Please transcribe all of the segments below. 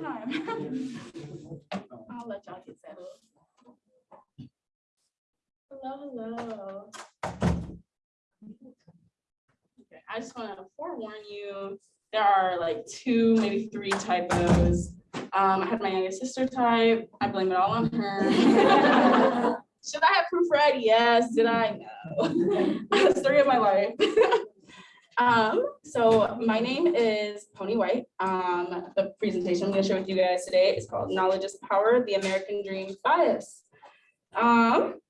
time. I'll let y'all get settled. Hello, hello. Okay, I just want to forewarn you, there are like two, maybe three typos. Um, I had my youngest sister type. I blame it all on her. Should I have proofread? Yes. Did I? No. Story of my life. Um, so my name is Pony White. Um, the presentation I'm gonna share with you guys today is called Knowledge is Power, the American Dream Bias. Um,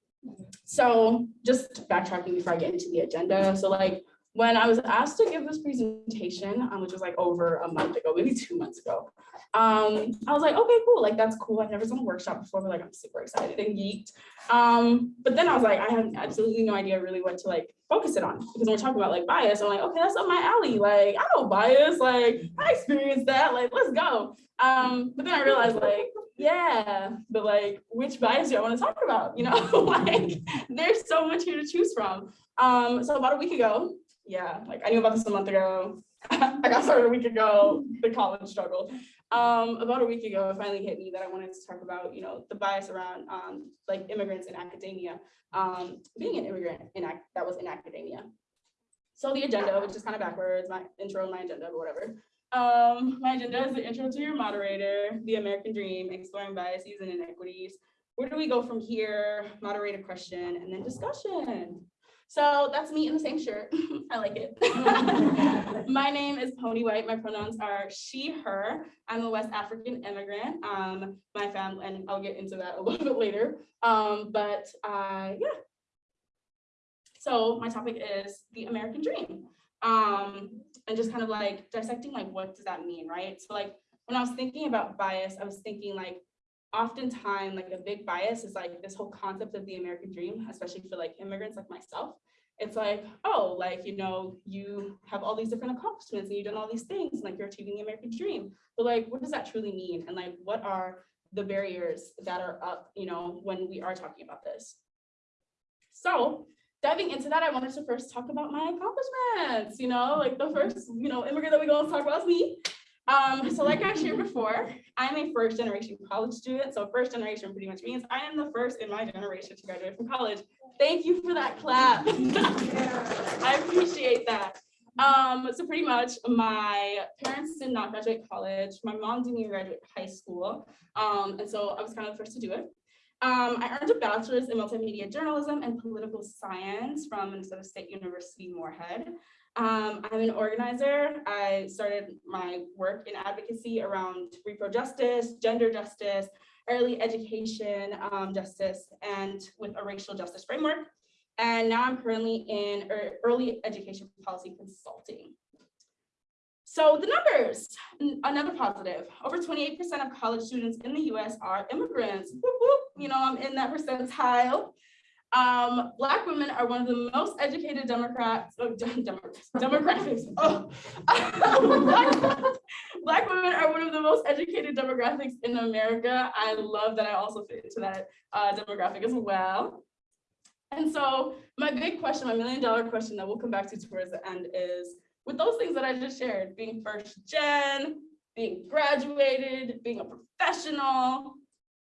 so just backtracking before I get into the agenda. So like when I was asked to give this presentation, um, which was like over a month ago, maybe two months ago, um, I was like, okay, cool, like that's cool. I've never done a workshop before, but like I'm super excited and geeked. Um, but then I was like, I have absolutely no idea really what to like focus it on because when we're talking about like bias, I'm like, okay, that's up my alley. Like I know bias, like I experienced that, like let's go. Um, but then I realized like, yeah, but like which bias do I want to talk about? You know, like there's so much here to choose from. Um, so about a week ago, yeah, like I knew about this a month ago. I got started a week ago, the college struggle. Um, about a week ago, it finally hit me that I wanted to talk about, you know, the bias around um, like immigrants in academia, um, being an immigrant in that was in academia. So the agenda, which is kind of backwards, my intro my agenda, but whatever. Um, my agenda is the intro to your moderator, the American dream, exploring biases and inequities. Where do we go from here? Moderator question and then discussion. So that's me in the same shirt. I like it. my name is Pony White. My pronouns are she, her. I'm a West African immigrant. Um, my family, and I'll get into that a little bit later. Um, but uh, yeah. So my topic is the American dream. Um, and just kind of like dissecting like what does that mean, right? So like when I was thinking about bias, I was thinking like oftentimes like a big bias is like this whole concept of the American dream, especially for like immigrants like myself. It's like, oh, like, you know, you have all these different accomplishments and you've done all these things, and like you're achieving the American dream. But like, what does that truly mean? And like, what are the barriers that are up, you know, when we are talking about this? So diving into that, I wanted to first talk about my accomplishments, you know, like the first, you know, immigrant that we go and talk about is me. Um, so like I shared before, I'm a first generation college student. So first generation pretty much means I am the first in my generation to graduate from college. Thank you for that clap. I appreciate that. Um, so pretty much my parents did not graduate college. My mom didn't even graduate high school. Um, and so I was kind of the first to do it. Um, I earned a bachelor's in multimedia journalism and political science from Minnesota State University Moorhead. Um, I'm an organizer. I started my work in advocacy around repro justice, gender justice, early education um, justice, and with a racial justice framework. And now I'm currently in early education policy consulting. So the numbers, another positive, over 28% of college students in the US are immigrants. You know, I'm in that percentile. Um, Black women are one of the most educated Democrats, oh, Democrats, demographics. Oh. Black women are one of the most educated demographics in America. I love that I also fit into that uh, demographic as well. And so my big question, my million dollar question that we'll come back to towards the end is, with those things that I just shared, being first gen, being graduated, being a professional,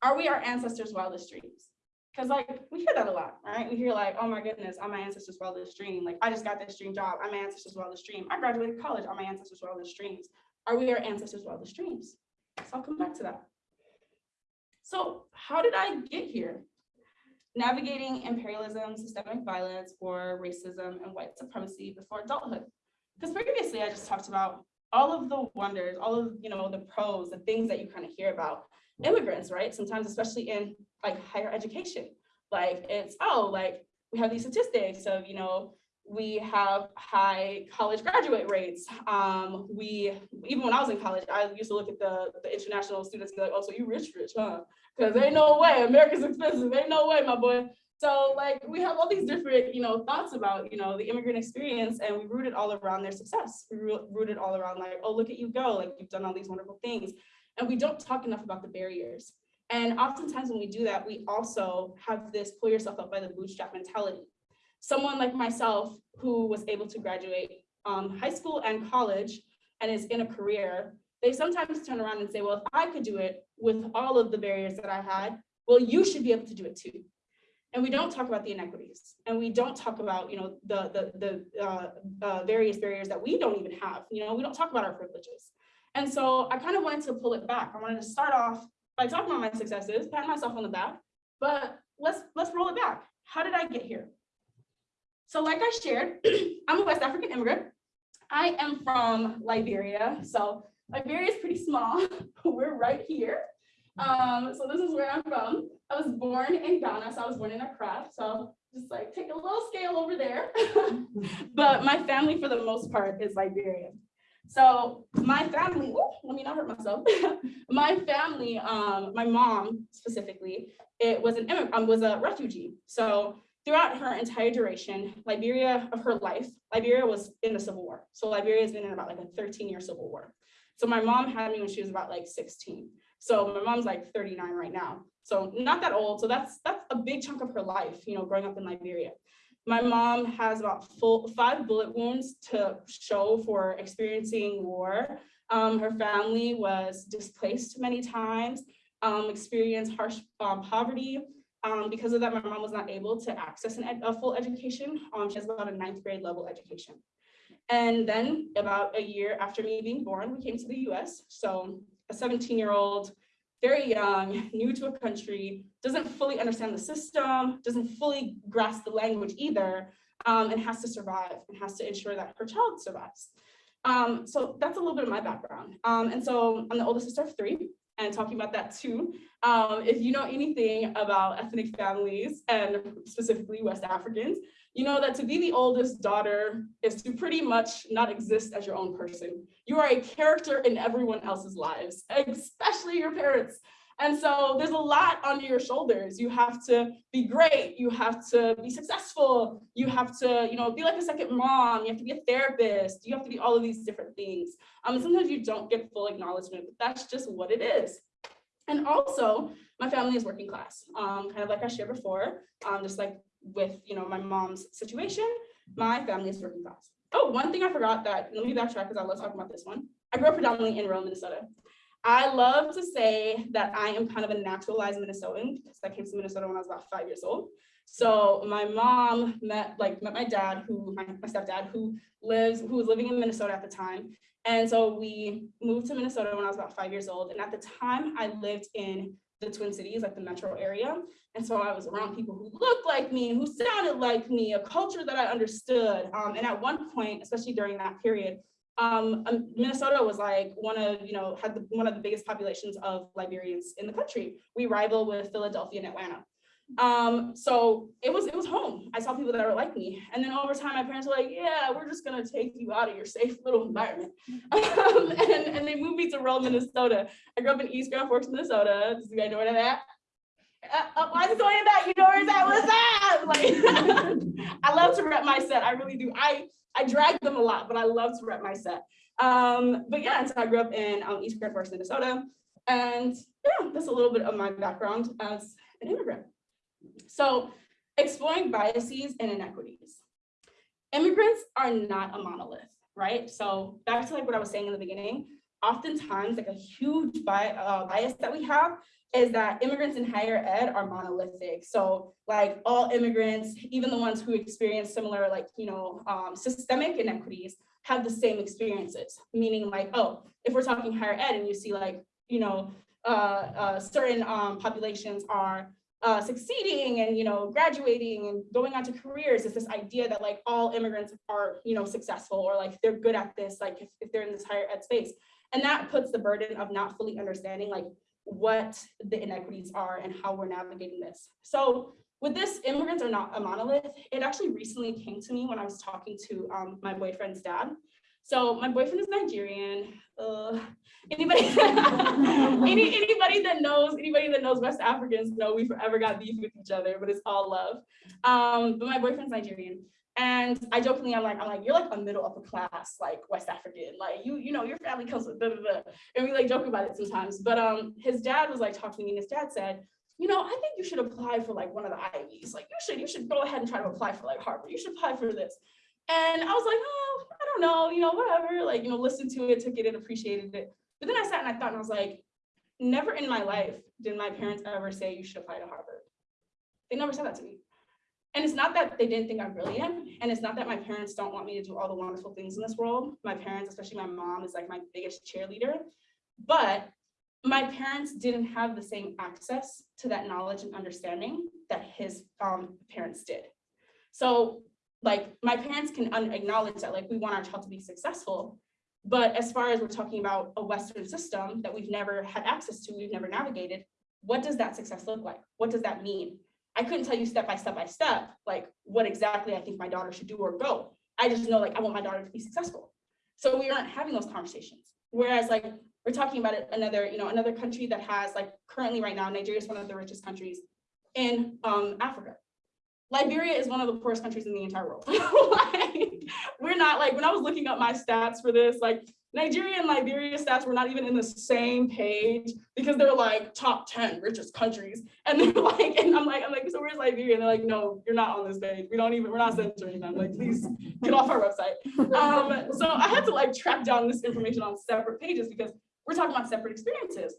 are we our ancestors' wildest dreams? Because like we hear that a lot, right? We hear like, oh my goodness, I'm my ancestors' wildest dream. Like I just got this dream job. I'm my ancestors' wildest dream. I graduated college. I'm my ancestors' wildest dreams. Are we our ancestors' wildest dreams? So I'll come back to that. So how did I get here? Navigating imperialism, systemic violence, war, racism, and white supremacy before adulthood. Because previously I just talked about all of the wonders, all of you know the pros, the things that you kind of hear about immigrants, right? Sometimes, especially in like higher education, like it's, oh, like we have these statistics of, you know, we have high college graduate rates. Um, we, even when I was in college, I used to look at the, the international students and be like, oh, so you rich, rich, huh? Because ain't no way, America's expensive, ain't no way, my boy. So like we have all these different, you know, thoughts about, you know, the immigrant experience and we root it all around their success. We root it all around like, oh, look at you go, like you've done all these wonderful things. And we don't talk enough about the barriers. And oftentimes when we do that, we also have this pull yourself up by the bootstrap mentality. Someone like myself who was able to graduate um, high school and college and is in a career, they sometimes turn around and say, well, if I could do it with all of the barriers that I had, well, you should be able to do it too. And we don't talk about the inequities and we don't talk about, you know, the, the, the uh, uh, various barriers that we don't even have, you know, we don't talk about our privileges. And so I kind of wanted to pull it back. I wanted to start off by talking about my successes, pat myself on the back, but let's, let's roll it back. How did I get here? So like I shared, I'm a West African immigrant. I am from Liberia. So Liberia is pretty small. We're right here. Um, so this is where I'm from. I was born in Ghana, so I was born in Accra. So just like take a little scale over there. but my family for the most part is Liberian. So my family, let me not hurt myself. my family, um, my mom specifically, it was an immigrant, um, was a refugee. So throughout her entire duration, Liberia of her life, Liberia was in the Civil War. So Liberia has been in about like a 13 year Civil War. So my mom had me when she was about like 16. So my mom's like 39 right now. So not that old. So that's that's a big chunk of her life, you know, growing up in Liberia. My mom has about full five bullet wounds to show for experiencing war. Um, her family was displaced many times, um, experienced harsh um, poverty. Um, because of that, my mom was not able to access an a full education. Um, she has about a ninth grade level education. And then about a year after me being born, we came to the US. So a 17 year old, very young, new to a country, doesn't fully understand the system, doesn't fully grasp the language either, um, and has to survive and has to ensure that her child survives. Um, so that's a little bit of my background. Um, and so I'm the oldest sister of three and talking about that too. Um, if you know anything about ethnic families and specifically West Africans, you know that to be the oldest daughter is to pretty much not exist as your own person. You are a character in everyone else's lives, especially your parents. And so there's a lot on your shoulders. You have to be great. You have to be successful. You have to, you know, be like a second mom. You have to be a therapist. You have to be all of these different things. Um, sometimes you don't get full acknowledgement, but that's just what it is. And also, my family is working class, um, kind of like I shared before, um, just like with you know my mom's situation, my family is working class. Oh, one thing I forgot that, let me backtrack because I love talking about this one. I grew up predominantly in rural Minnesota. I love to say that I am kind of a naturalized Minnesotan because I came to Minnesota when I was about five years old. So my mom met like met my dad, who my, my stepdad, who lives who was living in Minnesota at the time. And so we moved to Minnesota when I was about five years old. And at the time I lived in the Twin Cities, like the metro area. And so I was around people who looked like me, who sounded like me, a culture that I understood. Um, and at one point, especially during that period, um, um, Minnesota was like one of, you know, had the, one of the biggest populations of Liberians in the country. We rival with Philadelphia and Atlanta. Um, so it was it was home. I saw people that were like me. And then over time, my parents were like, yeah, we're just gonna take you out of your safe little environment. Um, and, and they moved me to rural Minnesota. I grew up in East Grand Forks, Minnesota. Does you guys know where that uh, uh, why is it going back? You know where that was at? Like, I love to rep my set. I really do. I I drag them a lot, but I love to rep my set. Um, but yeah, so I grew up in um, East Grand Forks, Minnesota. And yeah, that's a little bit of my background as an immigrant. So exploring biases and inequities. Immigrants are not a monolith, right? So back to like what I was saying in the beginning, oftentimes like a huge bi uh, bias that we have is that immigrants in higher ed are monolithic. So like all immigrants, even the ones who experience similar like, you know, um, systemic inequities have the same experiences, meaning like, oh, if we're talking higher ed and you see like, you know, uh, uh, certain um, populations are uh, succeeding and you know graduating and going on to careers is this idea that like all immigrants are you know successful or like they're good at this like if, if they're in this higher ed space. And that puts the burden of not fully understanding like what the inequities are and how we're navigating this. So with this immigrants are not a monolith. It actually recently came to me when i was talking to um, my boyfriend's dad so my boyfriend is Nigerian. Uh, anybody, any, anybody that knows, anybody that knows West Africans know we forever got beef with each other, but it's all love. Um, but my boyfriend's Nigerian. And I jokingly, I'm like, I'm like, you're like a middle upper class, like West African, like you, you know, your family comes with. And we like joke about it sometimes. But um, his dad was like talking to me and his dad said, you know, I think you should apply for like one of the Ivies. Like you should, you should go ahead and try to apply for like Harvard. You should apply for this. And I was like, oh, don't know, you know, whatever, like, you know, listened to it, took it and appreciated it. But then I sat and I thought, and I was like, never in my life did my parents ever say you should apply to Harvard. They never said that to me. And it's not that they didn't think I'm brilliant, and it's not that my parents don't want me to do all the wonderful things in this world. My parents, especially my mom, is like my biggest cheerleader. But my parents didn't have the same access to that knowledge and understanding that his um, parents did. So like my parents can acknowledge that like we want our child to be successful, but as far as we're talking about a Western system that we've never had access to, we've never navigated, what does that success look like? What does that mean? I couldn't tell you step by step by step, like what exactly I think my daughter should do or go. I just know like I want my daughter to be successful. So we aren't having those conversations. Whereas like we're talking about another, you know, another country that has like currently right now, Nigeria is one of the richest countries in um, Africa. Liberia is one of the poorest countries in the entire world. like, we're not like, when I was looking up my stats for this, like Nigeria and Liberia stats were not even in the same page because they're like top 10 richest countries. And they're like, and I'm like, I'm like, so where's Liberia? And they're like, no, you're not on this page. We don't even, we're not censoring them. Like, please get off our website. Um, so I had to like track down this information on separate pages because we're talking about separate experiences.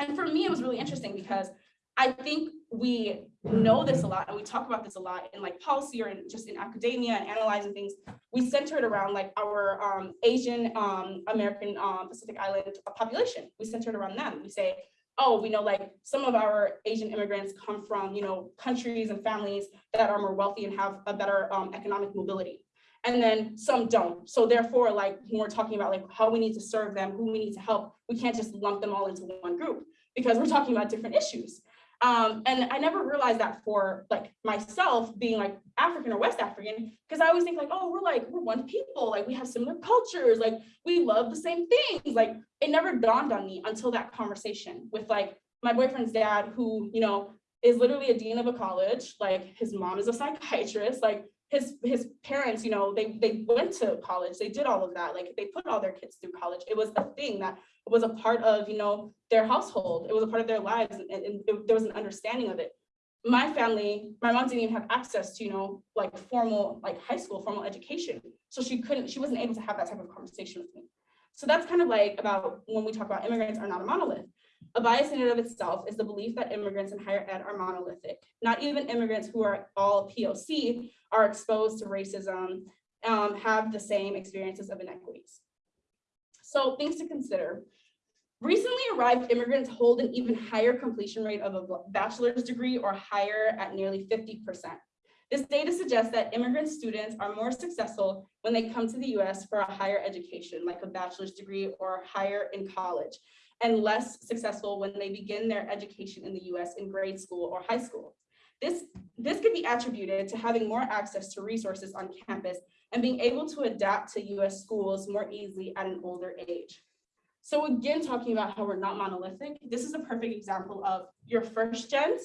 And for me, it was really interesting because I think we know this a lot and we talk about this a lot in like policy or in, just in academia and analyzing things. We center it around like our um, Asian um, American um, Pacific Island population. We center it around them. We say, oh, we know like some of our Asian immigrants come from, you know, countries and families that are more wealthy and have a better um, economic mobility. And then some don't. So therefore, like when we're talking about like how we need to serve them, who we need to help, we can't just lump them all into one group because we're talking about different issues. Um, and I never realized that for like myself being like African or West African, because I always think like, oh, we're like, we're one people, like we have similar cultures, like we love the same things. Like it never dawned on me until that conversation with like my boyfriend's dad, who, you know, is literally a dean of a college, like his mom is a psychiatrist, like his his parents, you know, they they went to college, they did all of that, like they put all their kids through college. It was a thing that was a part of, you know, their household. It was a part of their lives, and, and it, there was an understanding of it. My family, my mom didn't even have access to, you know, like formal, like high school, formal education. So she couldn't, she wasn't able to have that type of conversation with me. So that's kind of like about when we talk about immigrants are not a monolith. A bias in and of itself is the belief that immigrants in higher ed are monolithic. Not even immigrants who are all POC are exposed to racism, um, have the same experiences of inequities. So things to consider. Recently arrived immigrants hold an even higher completion rate of a bachelor's degree or higher at nearly 50%. This data suggests that immigrant students are more successful when they come to the US for a higher education, like a bachelor's degree or higher in college, and less successful when they begin their education in the US in grade school or high school. This, this could be attributed to having more access to resources on campus and being able to adapt to US schools more easily at an older age. So again, talking about how we're not monolithic, this is a perfect example of your first gens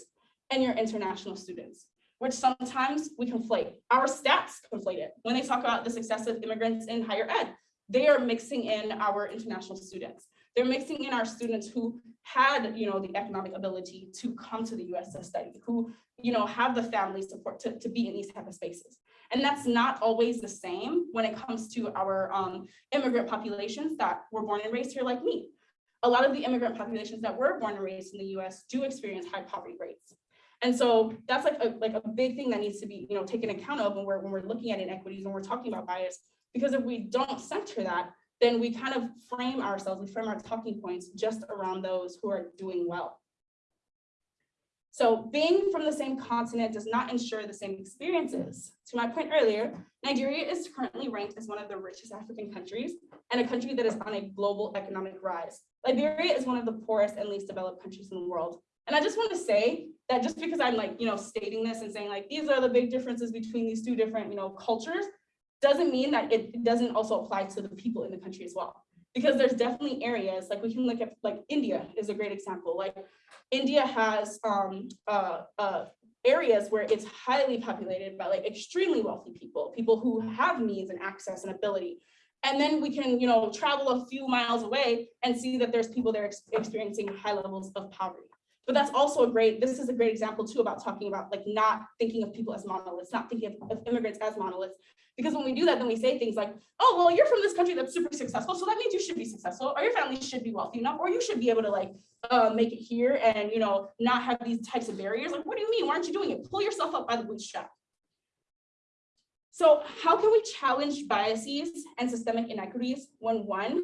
and your international students, which sometimes we conflate. Our stats conflate it. When they talk about the success of immigrants in higher ed, they are mixing in our international students. They're mixing in our students who had, you know, the economic ability to come to the US to study, who, you know, have the family support to, to be in these type of spaces. And that's not always the same when it comes to our um, immigrant populations that were born and raised here like me. A lot of the immigrant populations that were born and raised in the US do experience high poverty rates. And so that's like a, like a big thing that needs to be you know, taken account of when we're, when we're looking at inequities, when we're talking about bias, because if we don't center that, then we kind of frame ourselves, we frame our talking points just around those who are doing well. So being from the same continent does not ensure the same experiences. To my point earlier, Nigeria is currently ranked as one of the richest African countries and a country that is on a global economic rise. Liberia is one of the poorest and least developed countries in the world. And I just want to say that just because I'm like, you know, stating this and saying like, these are the big differences between these two different, you know, cultures, doesn't mean that it doesn't also apply to the people in the country as well. Because there's definitely areas, like we can look at, like India is a great example. Like India has um, uh, uh, areas where it's highly populated by like extremely wealthy people, people who have means and access and ability. And then we can, you know, travel a few miles away and see that there's people there ex experiencing high levels of poverty. But that's also a great, this is a great example too about talking about like not thinking of people as monoliths, not thinking of, of immigrants as monoliths. Because when we do that, then we say things like, oh, well, you're from this country that's super successful, so that means you should be successful, or your family should be wealthy enough, or you should be able to like uh, make it here and you know not have these types of barriers. Like, what do you mean? Why aren't you doing it? Pull yourself up by the bootstrap. So how can we challenge biases and systemic inequities when one,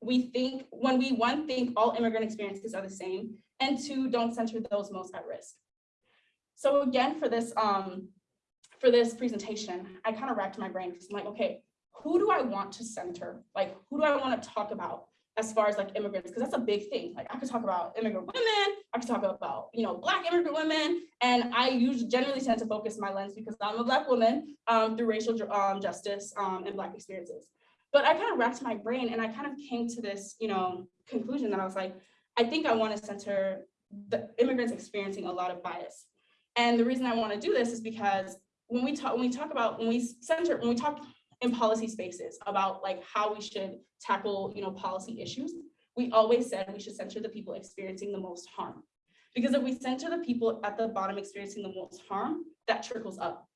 we think, when we one, think all immigrant experiences are the same, and two, don't center those most at risk. So again, for this, um, for this presentation, I kind of racked my brain because I'm like, okay, who do I want to center? Like, who do I want to talk about as far as like immigrants? Because that's a big thing. Like, I could talk about immigrant women, I could talk about, you know, Black immigrant women, and I usually generally tend to focus my lens because I'm a Black woman um, through racial um, justice um, and Black experiences. But I kind of racked my brain and I kind of came to this, you know, conclusion that I was like, I think I want to center the immigrants experiencing a lot of bias. And the reason I want to do this is because when we talk when we talk about when we center when we talk in policy spaces about like how we should tackle you know policy issues we always said we should center the people experiencing the most harm. Because if we center the people at the bottom experiencing the most harm that trickles up.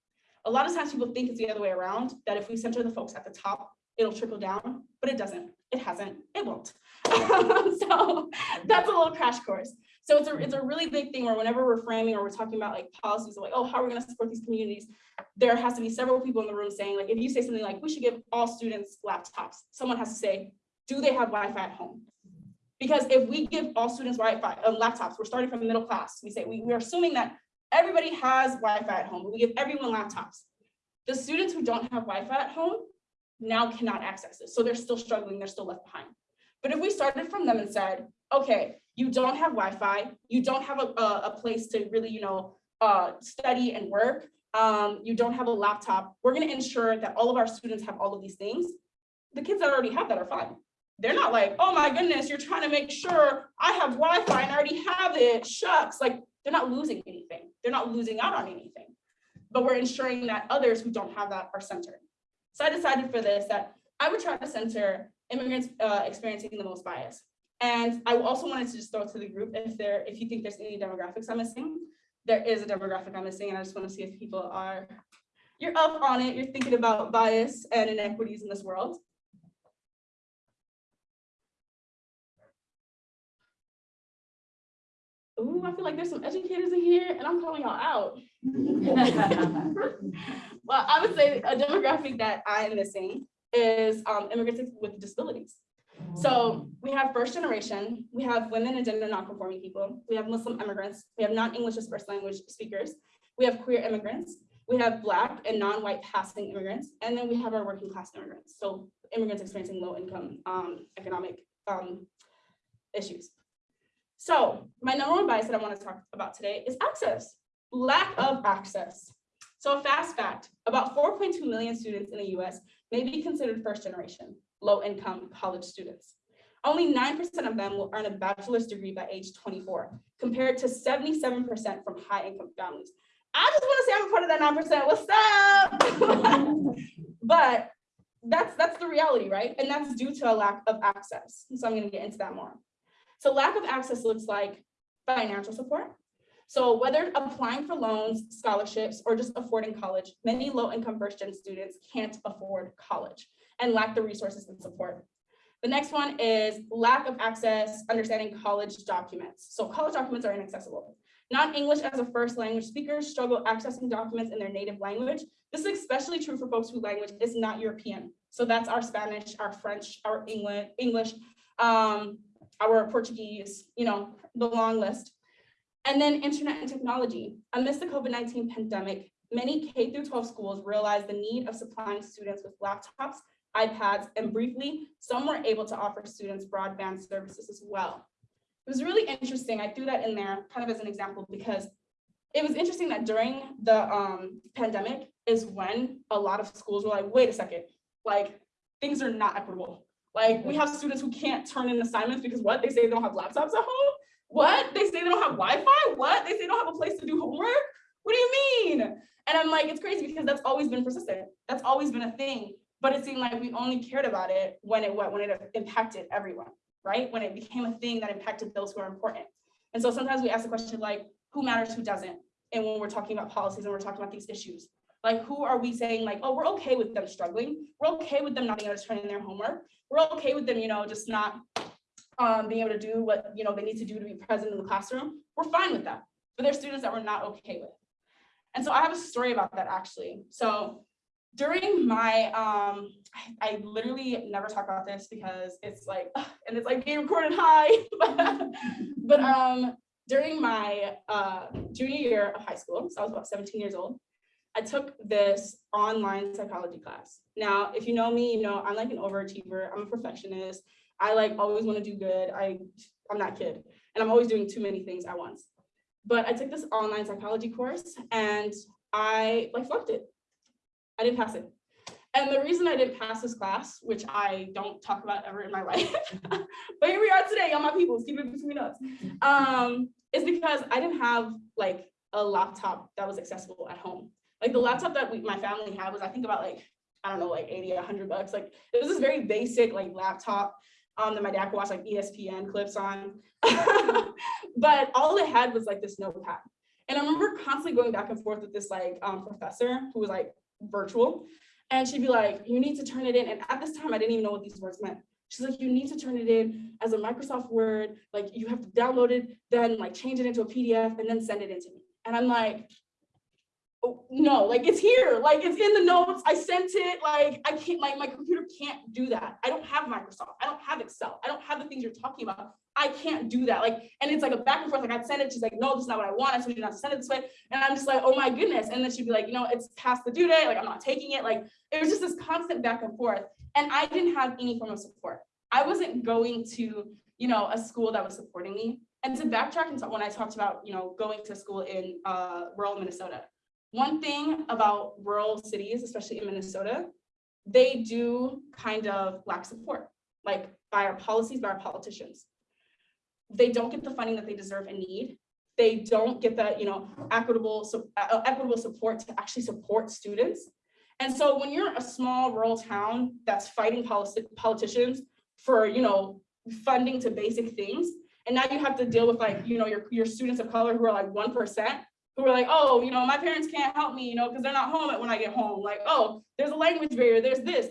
A lot of times people think it's the other way around that if we center the folks at the top it'll trickle down but it doesn't it hasn't it won't so that's a little crash course so it's a, it's a really big thing where whenever we're framing or we're talking about like policies like, oh, how are we gonna support these communities? There has to be several people in the room saying like, if you say something like, we should give all students laptops, someone has to say, do they have Wi-Fi at home? Because if we give all students Wi-Fi uh, laptops, we're starting from middle class. We say we, we're assuming that everybody has Wi-Fi at home, but we give everyone laptops. The students who don't have Wi-Fi at home now cannot access it. So they're still struggling, they're still left behind. But if we started from them and said, okay, you don't have Wi-Fi, you don't have a, a, a place to really, you know, uh, study and work, um, you don't have a laptop, we're gonna ensure that all of our students have all of these things. The kids that already have that are fine. They're not like, oh my goodness, you're trying to make sure I have Wi-Fi and I already have it, shucks. Like they're not losing anything. They're not losing out on anything. But we're ensuring that others who don't have that are centered. So I decided for this that I would try to center immigrants uh, experiencing the most bias. And I also wanted to just throw to the group if there, if you think there's any demographics I'm missing, there is a demographic I'm missing, and I just want to see if people are, you're up on it, you're thinking about bias and inequities in this world. Ooh, I feel like there's some educators in here and I'm calling y'all out. well, I would say a demographic that I am missing is um, immigrants with disabilities. So we have first generation, we have women and gender nonconforming people, we have Muslim immigrants, we have non-English as first language speakers, we have queer immigrants, we have black and non-white passing immigrants, and then we have our working class immigrants. So immigrants experiencing low income um, economic um, issues. So my number one bias that I want to talk about today is access, lack of access. So a fast fact, about 4.2 million students in the US may be considered first generation low income college students. Only 9% of them will earn a bachelor's degree by age 24, compared to 77% from high income families. I just want to say I'm a part of that 9%, what's up? but that's, that's the reality, right? And that's due to a lack of access. So I'm gonna get into that more. So lack of access looks like financial support. So whether applying for loans, scholarships, or just affording college, many low income first gen students can't afford college and lack the resources and support. The next one is lack of access, understanding college documents. So college documents are inaccessible. Non-English as a first language speakers struggle accessing documents in their native language. This is especially true for folks whose language is not European. So that's our Spanish, our French, our English, English, um, our Portuguese, you know, the long list. And then internet and technology. Amidst the COVID-19 pandemic, many K through 12 schools realized the need of supplying students with laptops iPads, and briefly, some were able to offer students broadband services as well. It was really interesting. I threw that in there kind of as an example because it was interesting that during the um, pandemic is when a lot of schools were like, wait a second, like things are not equitable. Like we have students who can't turn in assignments because what? They say they don't have laptops at home? What? They say they don't have Wi-Fi? What? They say they don't have a place to do homework? What do you mean? And I'm like, it's crazy because that's always been persistent. That's always been a thing but it seemed like we only cared about it when it when it impacted everyone, right? When it became a thing that impacted those who are important. And so sometimes we ask the question like, who matters, who doesn't? And when we're talking about policies and we're talking about these issues, like who are we saying like, oh, we're okay with them struggling. We're okay with them not being able to turn in their homework. We're okay with them, you know, just not um, being able to do what, you know, they need to do to be present in the classroom. We're fine with that. But there's students that we're not okay with. And so I have a story about that actually. So during my, um, I, I literally never talk about this because it's like, and it's like being recorded high. but um, during my uh, junior year of high school, so I was about 17 years old, I took this online psychology class. Now, if you know me, you know I'm like an overachiever. I'm a perfectionist. I like always want to do good. I, I'm that kid. And I'm always doing too many things at once. But I took this online psychology course and I like flunked it. I didn't pass it. And the reason I didn't pass this class, which I don't talk about ever in my life, but here we are today y'all my peoples, keep it between us, um, is because I didn't have like a laptop that was accessible at home. Like the laptop that we, my family had was, I think about like, I don't know, like 80, 100 bucks. Like it was this very basic like laptop um, that my dad could watch like ESPN clips on. but all it had was like this notepad. And I remember constantly going back and forth with this like um, professor who was like virtual. And she'd be like, you need to turn it in. And at this time, I didn't even know what these words meant. She's like, you need to turn it in as a Microsoft Word, like you have to download it, then like change it into a PDF and then send it in to me. And I'm like, no, like it's here, like it's in the notes. I sent it, like I can't, like my computer can't do that. I don't have Microsoft. I don't have Excel. I don't have the things you're talking about. I can't do that. Like, and it's like a back and forth. Like I'd send it. She's like, no, this is not what I want. I told you not to send it this way. And I'm just like, oh my goodness. And then she'd be like, you know, it's past the due date. Like I'm not taking it. Like it was just this constant back and forth. And I didn't have any form of support. I wasn't going to, you know, a school that was supporting me. And to backtrack into when I talked about, you know, going to school in uh, rural Minnesota, one thing about rural cities, especially in Minnesota, they do kind of lack support, like by our policies, by our politicians. They don't get the funding that they deserve and need. They don't get the, you know, equitable, uh, equitable support to actually support students. And so when you're a small rural town that's fighting policy, politicians for, you know, funding to basic things, and now you have to deal with like, you know, your, your students of color who are like 1%, who are like, oh, you know, my parents can't help me, you know, because they're not home when I get home. Like, oh, there's a language barrier, there's this.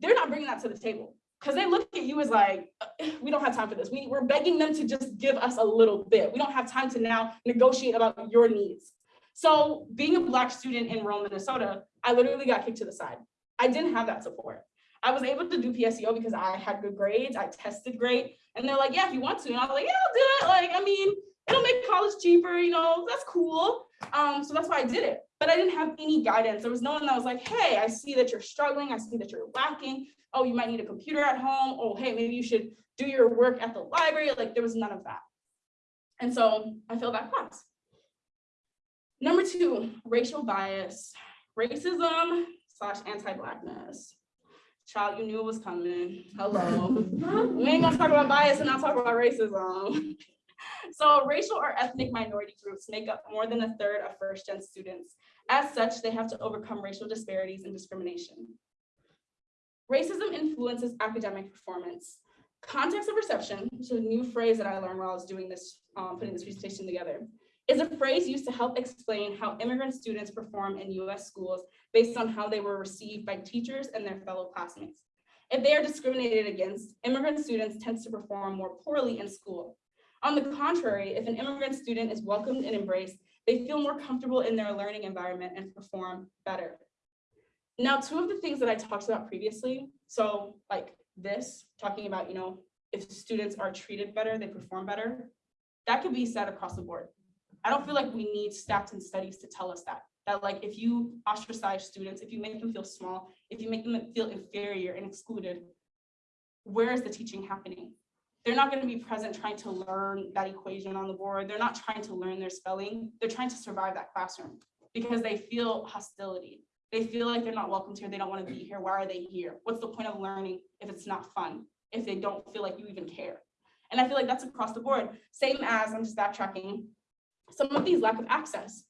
They're not bringing that to the table because they look at you as like, "Uh, we don't have time for this. We, we're begging them to just give us a little bit. We don't have time to now negotiate about your needs. So being a Black student in rural Minnesota, I literally got kicked to the side. I didn't have that support. I was able to do PSEO because I had good grades, I tested great, and they're like, yeah, if you want to. And I was like, yeah, I'll do it. Like, I mean, it'll make college cheaper, you know, that's cool. Um, so that's why I did it. But I didn't have any guidance. There was no one that was like, hey, I see that you're struggling. I see that you're lacking. Oh, you might need a computer at home. Oh, hey, maybe you should do your work at the library. Like there was none of that. And so I failed that class. Number two, racial bias, racism slash anti-blackness. Child, you knew it was coming. Hello. we ain't gonna talk about bias and not talk about racism. So racial or ethnic minority groups make up more than a third of first gen students. As such, they have to overcome racial disparities and discrimination. Racism influences academic performance. Context of reception, which is a new phrase that I learned while I was doing this, um, putting this presentation together, is a phrase used to help explain how immigrant students perform in US schools based on how they were received by teachers and their fellow classmates. If they are discriminated against, immigrant students tend to perform more poorly in school. On the contrary, if an immigrant student is welcomed and embraced, they feel more comfortable in their learning environment and perform better. Now, two of the things that I talked about previously, so like this, talking about, you know, if students are treated better, they perform better, that could be said across the board. I don't feel like we need stats and studies to tell us that. That like if you ostracize students, if you make them feel small, if you make them feel inferior and excluded, where is the teaching happening? They're not going to be present trying to learn that equation on the board. They're not trying to learn their spelling. They're trying to survive that classroom because they feel hostility. They feel like they're not welcomed here. They don't want to be here. Why are they here? What's the point of learning if it's not fun? If they don't feel like you even care? And I feel like that's across the board. Same as, I'm just backtracking, some of these lack of access.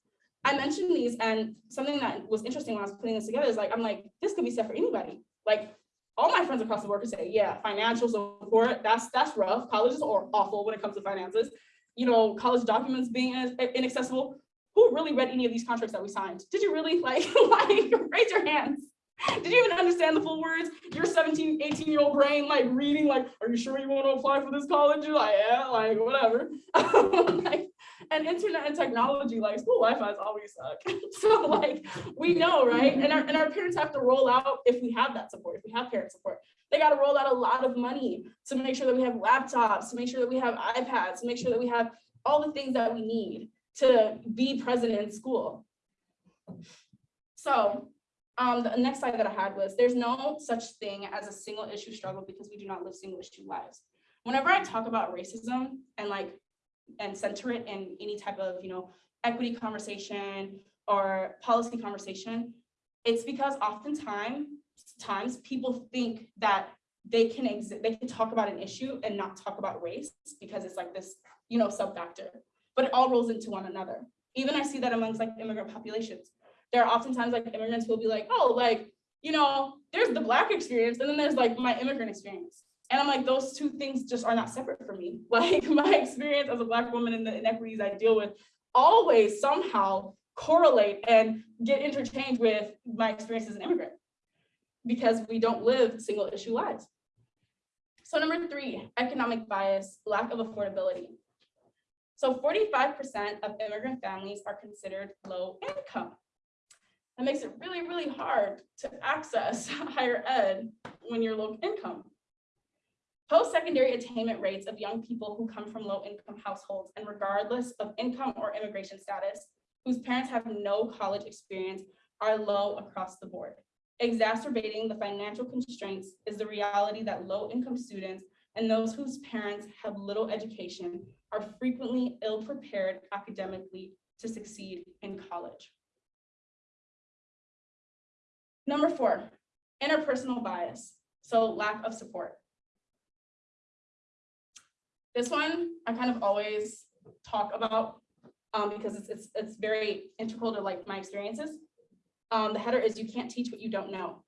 I mentioned these and something that was interesting when I was putting this together is like, I'm like, this could be said for anybody. Like all my friends across the board could say, yeah, financial support, that's that's rough. Colleges are awful when it comes to finances. you know, college documents being inaccessible. Who really read any of these contracts that we signed? Did you really like, like, raise your hands? Did you even understand the full words? Your 17, 18 year old brain like reading like, are you sure you want to apply for this college? You're like, yeah, like whatever. Like, and internet and technology, like school Wi-Fi's always suck. So like, we know, right? And our, and our parents have to roll out, if we have that support, if we have parent support, they got to roll out a lot of money to make sure that we have laptops, to make sure that we have iPads, to make sure that we have all the things that we need to be present in school. So um, the next slide that I had was, there's no such thing as a single issue struggle because we do not live single issue lives. Whenever I talk about racism and like, and center it in any type of, you know, equity conversation or policy conversation, it's because oftentimes, times people think that they can exist, they can talk about an issue and not talk about race because it's like this, you know, sub factor, but it all rolls into one another. Even I see that amongst like immigrant populations there are oftentimes like immigrants will be like, oh, like, you know, there's the black experience and then there's like my immigrant experience. And I'm like, those two things just are not separate for me. Like my experience as a black woman and the inequities I deal with always somehow correlate and get interchanged with my experience as an immigrant because we don't live single issue lives. So number three, economic bias, lack of affordability. So 45% of immigrant families are considered low income. That makes it really, really hard to access higher ed when you're low income. Post-secondary attainment rates of young people who come from low-income households and regardless of income or immigration status, whose parents have no college experience, are low across the board. Exacerbating the financial constraints is the reality that low-income students and those whose parents have little education are frequently ill-prepared academically to succeed in college. Number four, interpersonal bias, so lack of support. This one I kind of always talk about um, because it's, it's, it's very integral to like my experiences. Um, the header is you can't teach what you don't know.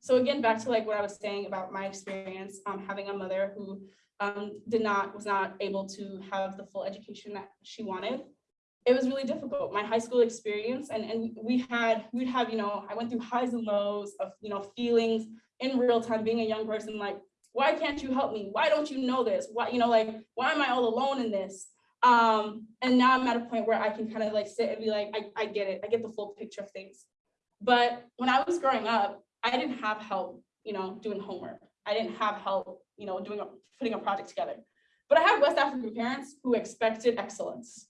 So again, back to like what I was saying about my experience, um, having a mother who um, did not, was not able to have the full education that she wanted it was really difficult. My high school experience and, and we had, we'd have, you know, I went through highs and lows of, you know, feelings in real time, being a young person, like, why can't you help me? Why don't you know this? Why, you know, like, why am I all alone in this? Um, and now I'm at a point where I can kind of like sit and be like, I, I get it. I get the full picture of things. But when I was growing up, I didn't have help, you know, doing homework. I didn't have help, you know, doing a, putting a project together. But I had West African parents who expected excellence.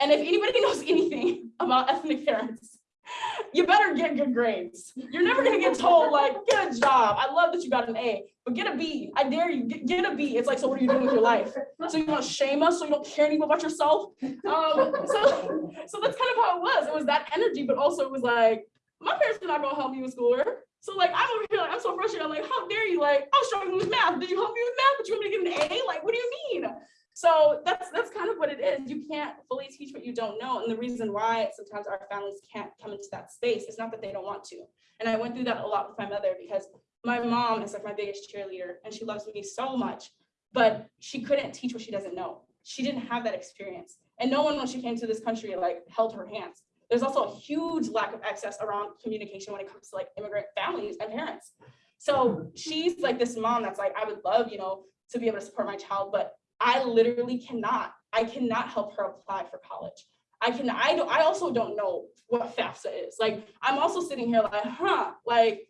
And if anybody knows anything about ethnic parents, you better get good grades. You're never gonna get told like, get a job. I love that you got an A, but get a B. I dare you, get, get a B. It's like, so what are you doing with your life? So you wanna shame us so you don't care anymore about yourself? Um, so, so that's kind of how it was. It was that energy, but also it was like, my parents are not gonna help me with schoolwork. So like I'm over here, like I'm so frustrated. I'm like, how dare you? Like I was struggling with math. Did you help me with math? But you want me to get an A? Like, what do you mean? So that's that's kind of what it is. You can't fully teach what you don't know. And the reason why sometimes our families can't come into that space is not that they don't want to. And I went through that a lot with my mother because my mom is like my biggest cheerleader and she loves me so much, but she couldn't teach what she doesn't know. She didn't have that experience. And no one when she came to this country like held her hands. There's also a huge lack of access around communication when it comes to like immigrant families and parents. So she's like this mom that's like, I would love, you know, to be able to support my child, but I literally cannot. I cannot help her apply for college. I can, I don't, I also don't know what FAFSA is. Like, I'm also sitting here like, huh, like,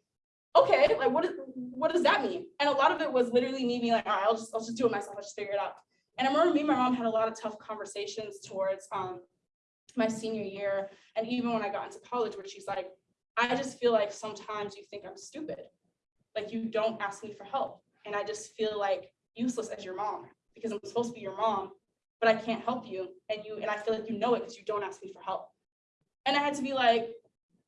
okay, like what, is, what does that mean? And a lot of it was literally me being like, all right, I'll just, I'll just do it myself. I'll just figure it out. And I remember me and my mom had a lot of tough conversations towards um, my senior year and even when I got into college where she's like, I just feel like sometimes you think I'm stupid. Like you don't ask me for help. And I just feel like useless as your mom because I'm supposed to be your mom, but I can't help you. And you and I feel like you know it because you don't ask me for help. And I had to be like,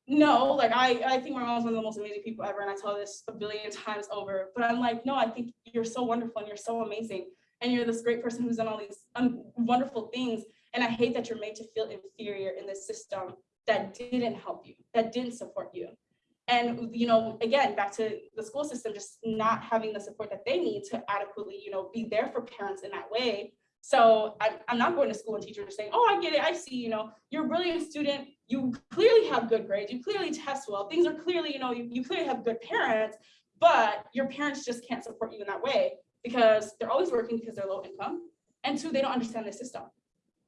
no, like I, I think my mom's one of the most amazing people ever. And I tell this a billion times over, but I'm like, no, I think you're so wonderful and you're so amazing. And you're this great person who's done all these um, wonderful things. And I hate that you're made to feel inferior in this system that didn't help you, that didn't support you. And, you know, again, back to the school system, just not having the support that they need to adequately, you know, be there for parents in that way So I'm, I'm not going to school and teachers saying, oh, I get it, I see, you know, you're a brilliant student, you clearly have good grades, you clearly test well, things are clearly, you know, you, you clearly have good parents, but your parents just can't support you in that way because they're always working because they're low income. And two, they don't understand the system.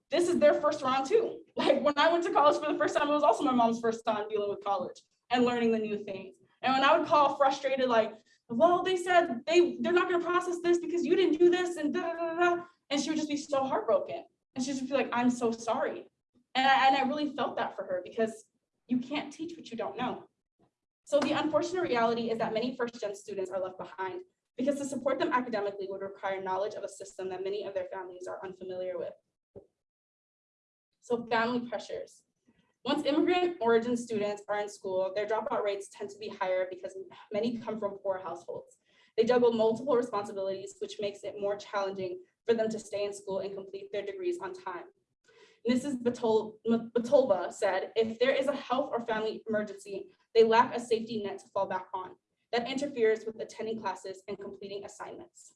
This is their first round too. Like when I went to college for the first time, it was also my mom's first time dealing with college and learning the new things. And when I would call frustrated, like, well, they said they, they're not gonna process this because you didn't do this and da, da, da, da. And she would just be so heartbroken. And she'd just be like, I'm so sorry. And I, and I really felt that for her because you can't teach what you don't know. So the unfortunate reality is that many first gen students are left behind because to support them academically would require knowledge of a system that many of their families are unfamiliar with. So family pressures. Once immigrant origin students are in school, their dropout rates tend to be higher because many come from poor households. They juggle multiple responsibilities, which makes it more challenging for them to stay in school and complete their degrees on time. Mrs. Batol Batolba said, if there is a health or family emergency, they lack a safety net to fall back on that interferes with attending classes and completing assignments.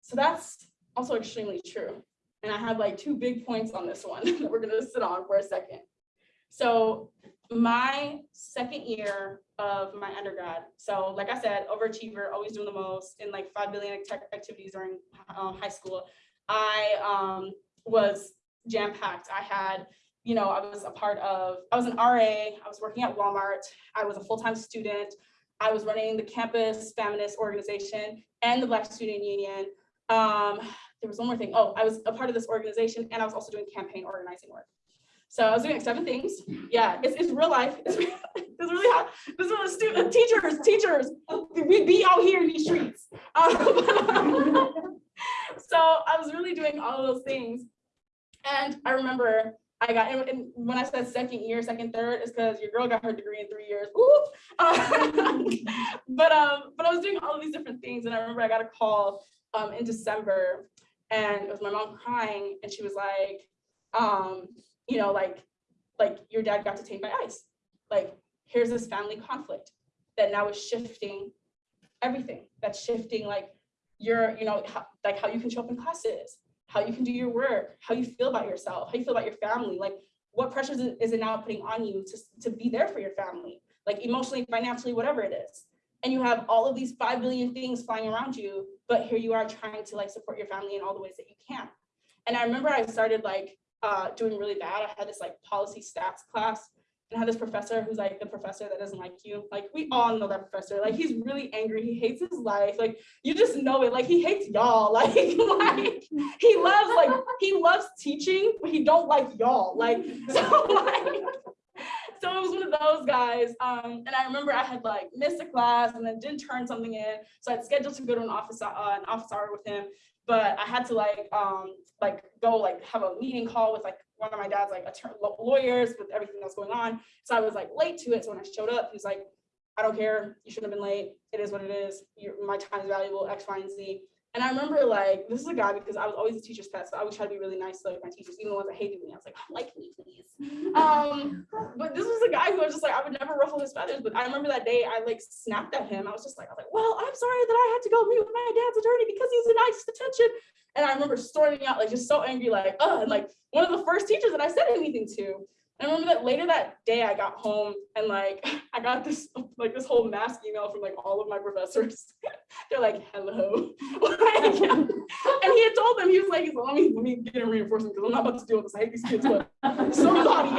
So that's also extremely true. And I have like two big points on this one that we're gonna sit on for a second. So my second year of my undergrad, so like I said, overachiever, always doing the most in like 5 billion activities during uh, high school. I um, was jam-packed. I had, you know, I was a part of, I was an RA, I was working at Walmart, I was a full-time student, I was running the campus feminist organization and the Black Student Union. Um, there was one more thing. Oh, I was a part of this organization and I was also doing campaign organizing work. So I was doing like seven things. Yeah, it's, it's real life. It's, really, it's really hot. This is what student, teachers, teachers, we be out here in these streets. Um, so I was really doing all those things. And I remember I got, and when I said second year, second, third, is because your girl got her degree in three years. Um, but um, but I was doing all of these different things, and I remember I got a call um, in December and it was my mom crying and she was like um you know like like your dad got detained by ICE. Like here's this family conflict that now is shifting everything. That's shifting like your you know how, like how you can show up in classes how you can do your work how you feel about yourself how you feel about your family. Like what pressures is it now putting on you to, to be there for your family? Like emotionally financially whatever it is. And you have all of these 5 billion things flying around you, but here you are trying to like support your family in all the ways that you can. And I remember I started like uh, doing really bad. I had this like policy stats class and I had this professor who's like the professor that doesn't like you. Like we all know that professor, like he's really angry. He hates his life. Like you just know it. Like he hates y'all. Like, like he loves like, he loves teaching, but he don't like y'all. Like, so like, so it was one of those guys. Um, and I remember I had like missed a class and then didn't turn something in. So I'd scheduled to go to an office, uh, an office hour with him, but I had to like, um, like go like have a meeting call with like one of my dad's like lawyers with everything that's going on. So I was like late to it. So when I showed up, he's like, I don't care. You shouldn't have been late. It is what it is. My time is valuable, X, Y, and Z. And I remember like, this is a guy because I was always a teacher's pet. So I would try to be really nice to like my teachers, even the ones that hated me. I was like, like me, please. Um, but this was a guy who was just like, I would never ruffle his feathers. But I remember that day I like snapped at him. I was just like, I was like, well, I'm sorry that I had to go meet with my dad's attorney because he's in ICE detention. And I remember storming out like just so angry, like, oh, and like one of the first teachers that I said anything to. I remember that later that day I got home and like I got this like this whole mass email from like all of my professors. They're like, hello. and he had told them, he was like, let me let me get a reinforcement because I'm not about to deal with this. I hate these kids, but somebody,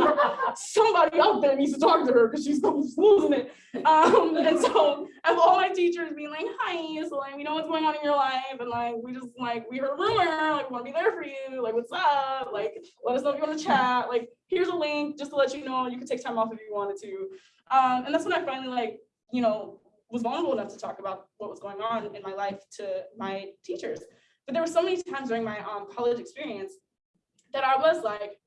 somebody out there needs to talk to her because she's losing it. Um, and so of all my teachers being like, hi, so like we know what's going on in your life, and like we just like we heard a rumor, like we want to be there for you, like what's up, like let us know if you want to chat, like here's a link just to let you know you could take time off if you wanted to. Um, and that's when I finally like, you know, was vulnerable enough to talk about what was going on in my life to my teachers. But there were so many times during my um, college experience that I was like,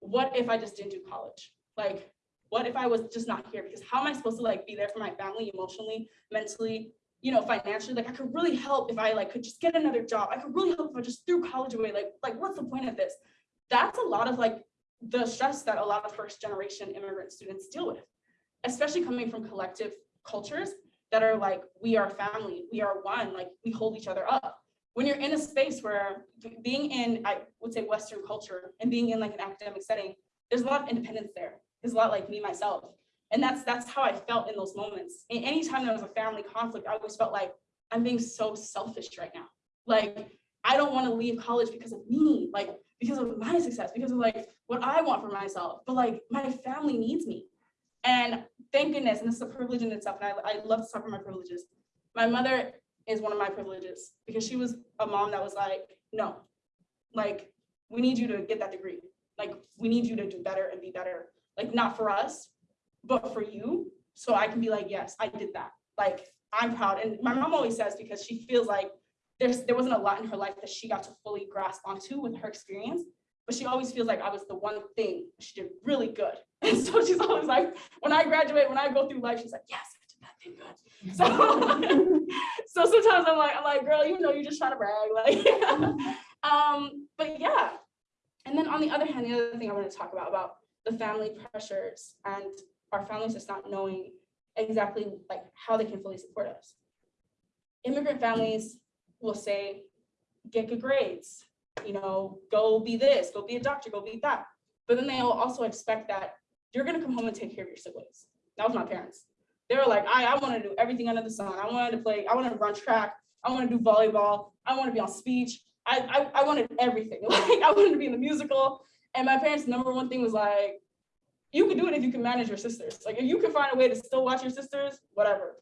what if I just didn't do college? Like, what if I was just not here? Because how am I supposed to like be there for my family emotionally, mentally, you know, financially? Like I could really help if I like could just get another job. I could really help if I just threw college away. Like, like what's the point of this? That's a lot of like the stress that a lot of first generation immigrant students deal with, especially coming from collective cultures that are like, we are family, we are one, like we hold each other up. when you're in a space where being in, I would say Western culture and being in like an academic setting, there's a lot of independence there. There's a lot like me, myself. And that's, that's how I felt in those moments. And anytime there was a family conflict, I always felt like I'm being so selfish right now. Like, I don't want to leave college because of me, like, because of my success, because of like what I want for myself, but like my family needs me. And thank goodness, and this is a privilege in itself, and I, I love to talk my privileges. My mother is one of my privileges because she was a mom that was like, no, like, we need you to get that degree. Like, we need you to do better and be better, like, not for us, but for you. So I can be like, yes, I did that. Like, I'm proud. And my mom always says, because she feels like there's, there wasn't a lot in her life that she got to fully grasp onto with her experience. But she always feels like I was the one thing she did really good. And so she's always like, when I graduate, when I go through life, she's like, yes, I did that thing good. So, so sometimes I'm like, I'm like, girl, you know, you're just trying to brag, like, um, but yeah. And then on the other hand, the other thing I want to talk about, about the family pressures and our families just not knowing exactly like how they can fully support us. Immigrant families will say, get good grades, you know, go be this, go be a doctor, go be that. But then they'll also expect that you're gonna come home and take care of your siblings. That was my parents. They were like, I, I wanna do everything under the sun. I wanted to play, I wanted to run track, I wanna do volleyball, I wanna be on speech. I, I, I wanted everything. Like I wanted to be in the musical. And my parents' number one thing was like, you can do it if you can manage your sisters. Like if you can find a way to still watch your sisters, whatever.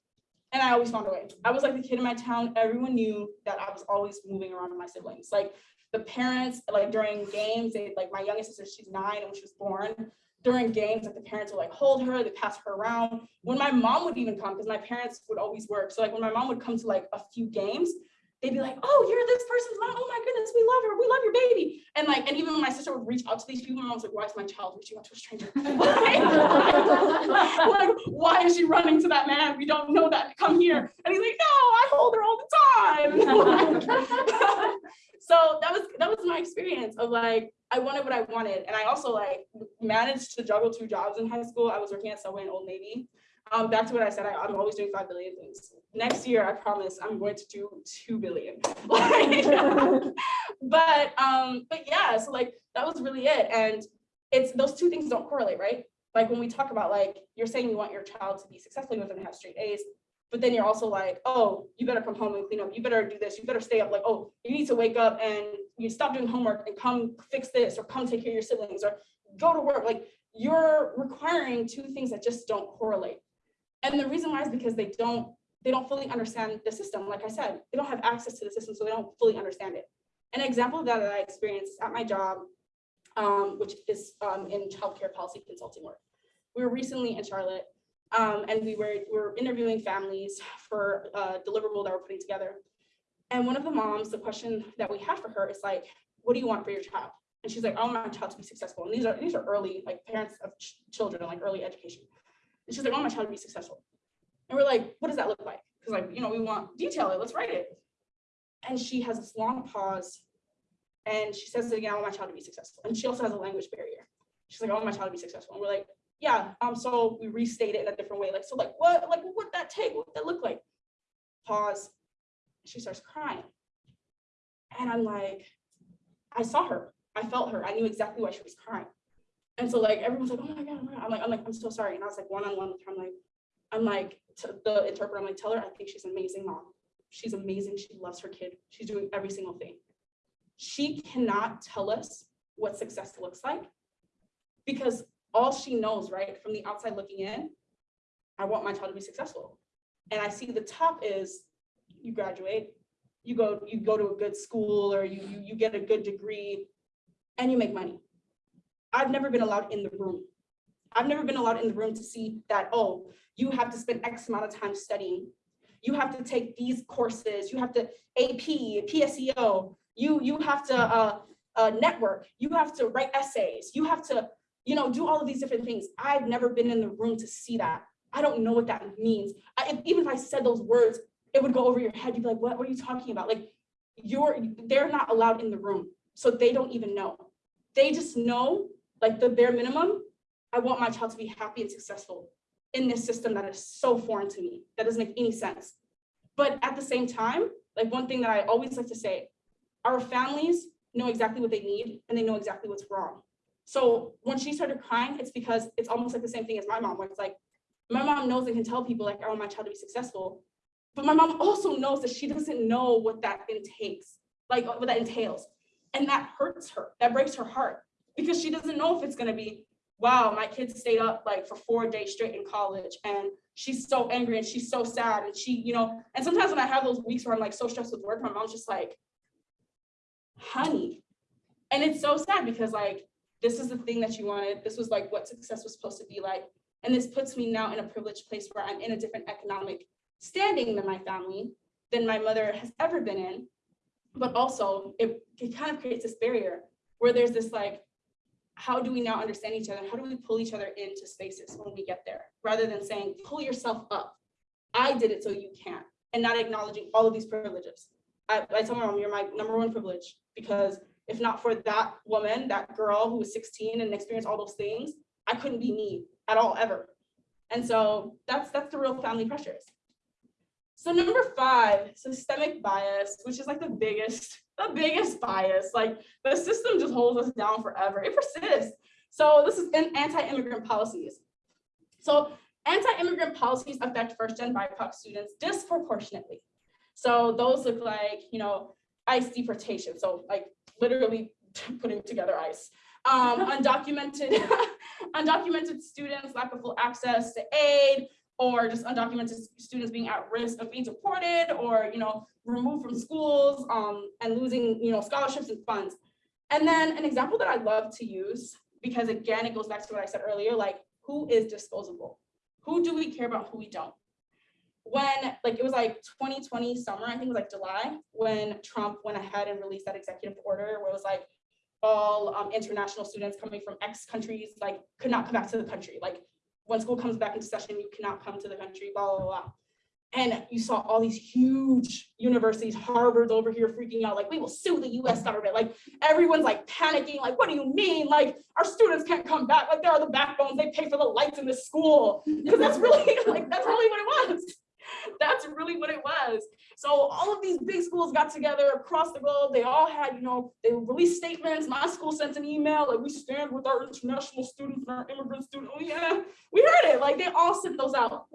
And I always found a way. I was like the kid in my town. Everyone knew that I was always moving around with my siblings. Like the parents, like during games, they like my youngest sister, she's nine and when she was born. During games, like the parents would like hold her, they pass her around. When my mom would even come, because my parents would always work. So like when my mom would come to like a few games, they'd be like, oh, you're this person's mom. Oh my goodness, we love her. We love your baby. And like, and even when my sister would reach out to these people, my mom's like, why is my child reaching out to a stranger? like, why is she running to that man? We don't know that. Come here. And he's like, no, I hold her all the time. so that was that was my experience of like, I wanted what I wanted. And I also like managed to juggle two jobs in high school. I was working at Subway and Old Navy. Um, back to what I said, I, I'm always doing 5 billion things. Next year, I promise I'm going to do 2 billion. But, um, but yeah, so like, that was really it. And it's, those two things don't correlate, right? Like when we talk about like, you're saying you want your child to be successful, you want them to have straight A's, but then you're also like, oh, you better come home and clean up, you better do this, you better stay up, like, oh, you need to wake up and you stop doing homework and come fix this, or come take care of your siblings, or go to work, like, you're requiring two things that just don't correlate. And the reason why is because they don't, they don't fully understand the system. Like I said, they don't have access to the system, so they don't fully understand it. An example of that that I experienced at my job, um, which is um, in childcare policy consulting work. We were recently in Charlotte, um, and we were, we were interviewing families for a deliverable that we're putting together. And one of the moms, the question that we had for her is like, what do you want for your child? And she's like, I want my child to be successful. And these are these are early, like parents of ch children, like early education. She's like, I want my child to be successful. And we're like, what does that look like? Because like, you know, we want detail it, let's write it. And she has this long pause and she says again, I want my child to be successful. And she also has a language barrier. She's like, I want my child to be successful. And we're like, yeah, um, so we restate it in a different way. Like, so like, what, like, what would that take? What would that look like? Pause. She starts crying. And I'm like, I saw her. I felt her. I knew exactly why she was crying. And so like everyone's like, oh my god, oh my God. I'm like, I'm like, I'm so sorry. And I was like one on one with her. I'm like, I'm like the interpreter. I'm like, tell her I think she's an amazing mom. She's amazing. She loves her kid. She's doing every single thing. She cannot tell us what success looks like because all she knows, right, from the outside looking in, I want my child to be successful. And I see the top is you graduate, you go, you go to a good school or you, you, you get a good degree and you make money. I've never been allowed in the room. I've never been allowed in the room to see that, oh, you have to spend X amount of time studying. You have to take these courses. You have to AP, PSEO. You, you have to uh, uh, network. You have to write essays. You have to, you know, do all of these different things. I've never been in the room to see that. I don't know what that means. I, if, even if I said those words, it would go over your head. You'd be like, what, what are you talking about? Like, you're, they're not allowed in the room. So they don't even know. They just know like the bare minimum, I want my child to be happy and successful in this system that is so foreign to me, that doesn't make any sense. But at the same time, like one thing that I always like to say, our families know exactly what they need and they know exactly what's wrong. So when she started crying, it's because it's almost like the same thing as my mom, where it's like, my mom knows and can tell people like, I want my child to be successful. But my mom also knows that she doesn't know what that entails, like what that entails. And that hurts her, that breaks her heart because she doesn't know if it's gonna be, wow, my kids stayed up like for four days straight in college and she's so angry and she's so sad and she, you know, and sometimes when I have those weeks where I'm like so stressed with work, my mom's just like, honey. And it's so sad because like, this is the thing that you wanted. This was like what success was supposed to be like. And this puts me now in a privileged place where I'm in a different economic standing than my family, than my mother has ever been in. But also it, it kind of creates this barrier where there's this like, how do we now understand each other? How do we pull each other into spaces when we get there? Rather than saying, pull yourself up. I did it so you can't and not acknowledging all of these privileges. I, I tell my mom, you're my number one privilege because if not for that woman, that girl who was 16 and experienced all those things, I couldn't be me at all, ever. And so that's that's the real family pressures. So number five, systemic bias, which is like the biggest, the biggest bias. Like the system just holds us down forever. It persists. So this is in anti-immigrant policies. So anti-immigrant policies affect first-gen BIPOC students disproportionately. So those look like, you know, ICE deportation. So like literally putting together ICE. Um, undocumented, undocumented students, lack of full access to aid, or just undocumented students being at risk of being deported or, you know, removed from schools um, and losing, you know, scholarships and funds. And then an example that I love to use, because again, it goes back to what I said earlier, like who is disposable? Who do we care about, who we don't? when like it was like 2020 summer, I think it was like July, when Trump went ahead and released that executive order where it was like all um, international students coming from X countries like could not come back to the country. Like when school comes back into session, you cannot come to the country, blah, blah, blah. And you saw all these huge universities, Harvard's over here freaking out, like, we will sue the US government. Like, everyone's like panicking, like, what do you mean? Like, our students can't come back. Like, they are the backbones. They pay for the lights in the school. Because that's really, like, that's really what it was. That's really what it was. So all of these big schools got together across the globe. They all had, you know, they released statements. My school sent an email like we stand with our international students and our immigrant students. Oh yeah, we heard it. Like they all sent those out.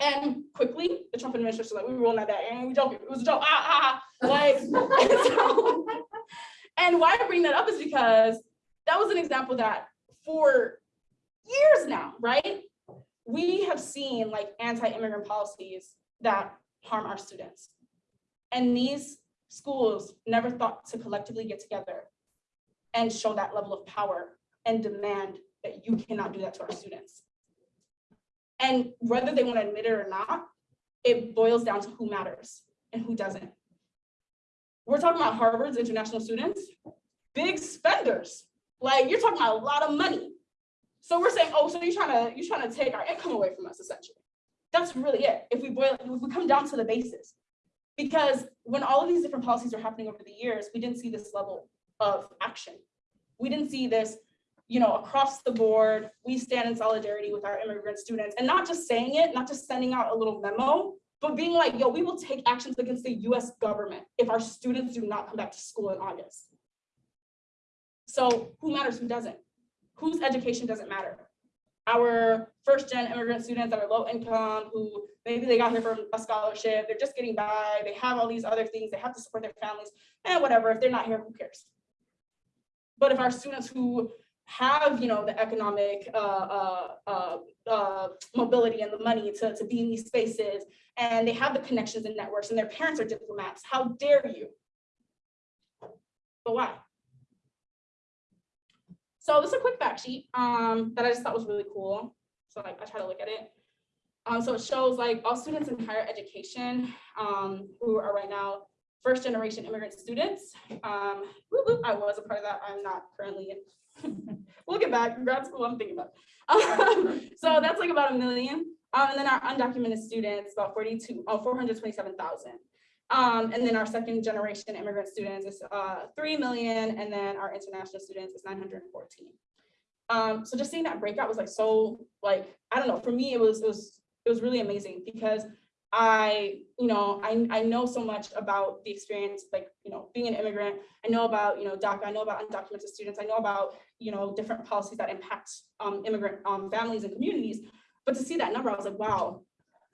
And quickly, the Trump administration like, we were not that and we joking. It was a joke. Ah, ah, ah. Like, so, and why I bring that up is because that was an example that for years now, right? we have seen like anti-immigrant policies that harm our students. And these schools never thought to collectively get together and show that level of power and demand that you cannot do that to our students. And whether they want to admit it or not, it boils down to who matters and who doesn't. We're talking about Harvard's international students, big spenders. Like you're talking about a lot of money. So we're saying, oh, so you're trying to you're trying to take our income away from us, essentially. That's really it. If we boil, if we come down to the basis, because when all of these different policies are happening over the years, we didn't see this level of action. We didn't see this, you know, across the board. We stand in solidarity with our immigrant students, and not just saying it, not just sending out a little memo, but being like, yo, we will take actions against the U.S. government if our students do not come back to school in August. So who matters? Who doesn't? whose education doesn't matter. Our first gen immigrant students that are low income, who maybe they got here from a scholarship, they're just getting by, they have all these other things, they have to support their families, and whatever, if they're not here, who cares? But if our students who have you know the economic uh, uh, uh, uh, mobility and the money to, to be in these spaces and they have the connections and networks and their parents are diplomats how dare you but why so this is a quick fact sheet um, that I just thought was really cool. So like I try to look at it. Um, so it shows like all students in higher education um, who are right now first generation immigrant students. Um, whoop, whoop, I was a part of that. I'm not currently in. we'll get back. Grad school, I'm thinking about. Um, so that's like about a million. Um, and then our undocumented students, about 42, oh, 427,000. Um, and then our second generation immigrant students is uh, 3 million, and then our international students is 914. Um, so just seeing that breakout was like so like, I don't know, for me, it was, it was, it was really amazing because I, you know, I, I know so much about the experience, like, you know, being an immigrant. I know about, you know, DACA, I know about undocumented students. I know about, you know, different policies that impact um, immigrant um, families and communities. But to see that number, I was like, wow,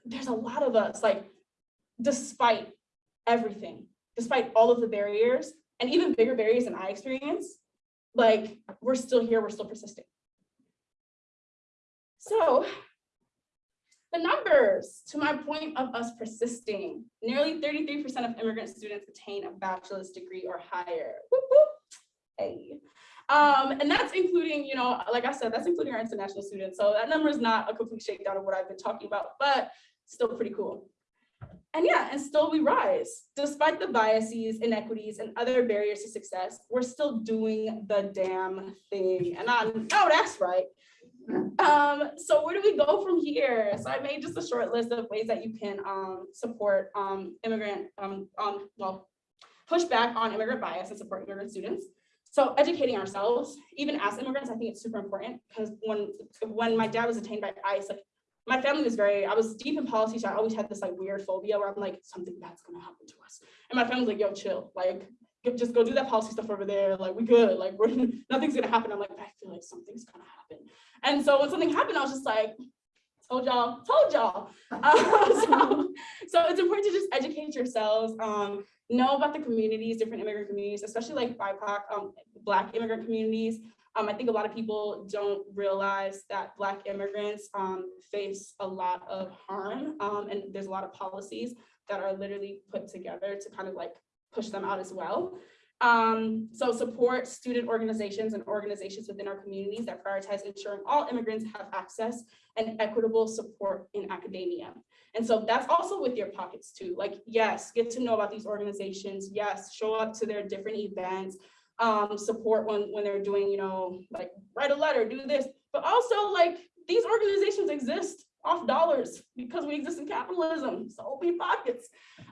there's a lot of us, like, despite everything, despite all of the barriers and even bigger barriers than I experience, like, we're still here, we're still persisting. So the numbers, to my point of us persisting, nearly 33% of immigrant students attain a bachelor's degree or higher. Whoop, whoop. Hey. Um, and that's including, you know, like I said, that's including our international students. So that number is not a complete shakedown of what I've been talking about, but still pretty cool. And yeah, and still we rise. Despite the biases, inequities, and other barriers to success, we're still doing the damn thing. And I know that's right. Um, so where do we go from here? So I made just a short list of ways that you can um, support um, immigrant, um, well, push back on immigrant bias and support immigrant students. So educating ourselves, even as immigrants, I think it's super important because when when my dad was detained by ICE, like my family was very, I was deep in policy, so I always had this like weird phobia where I'm like, something bad's gonna happen to us. And my family's like, yo, chill, like just go do that policy stuff over there, like we good, like we're nothing's gonna happen. I'm like, I feel like something's gonna happen. And so when something happened, I was just like, told y'all, told y'all. Um, so, so it's important to just educate yourselves, um, know about the communities, different immigrant communities, especially like BIPOC, um, Black immigrant communities. Um, I think a lot of people don't realize that Black immigrants um, face a lot of harm um, and there's a lot of policies that are literally put together to kind of like push them out as well. Um, so support student organizations and organizations within our communities that prioritize ensuring all immigrants have access and equitable support in academia. And so that's also with your pockets too. Like, yes, get to know about these organizations. Yes, show up to their different events, um, support when, when they're doing, you know, like write a letter, do this, but also like these organizations exist off dollars because we exist in capitalism, so open pockets.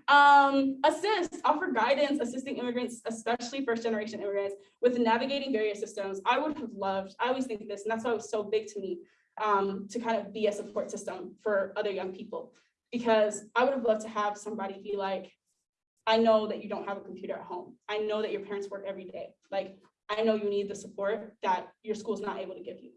Um, assist, offer guidance, assisting immigrants, especially first generation immigrants with navigating various systems. I would have loved, I always think this, and that's why it was so big to me, um, to kind of be a support system for other young people. Because I would have loved to have somebody be like, I know that you don't have a computer at home. I know that your parents work every day. Like, I know you need the support that your school's not able to give you.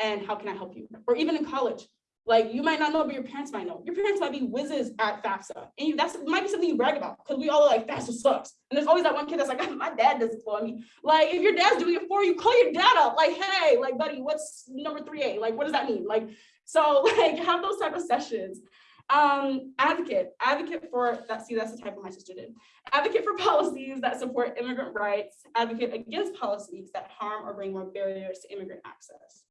And how can I help you? Or even in college, like you might not know, but your parents might know. Your parents might be whizzes at FAFSA. And that's might be something you brag about because we all are like, FAFSA sucks. And there's always that one kid that's like, my dad does it for me. Like if your dad's doing it for you, call your dad up. Like, hey, like buddy, what's number 3A? Like, what does that mean? Like, so like have those type of sessions. Um, advocate, advocate for that. See, that's the type of my sister did. Advocate for policies that support immigrant rights, advocate against policies that harm or bring more barriers to immigrant access.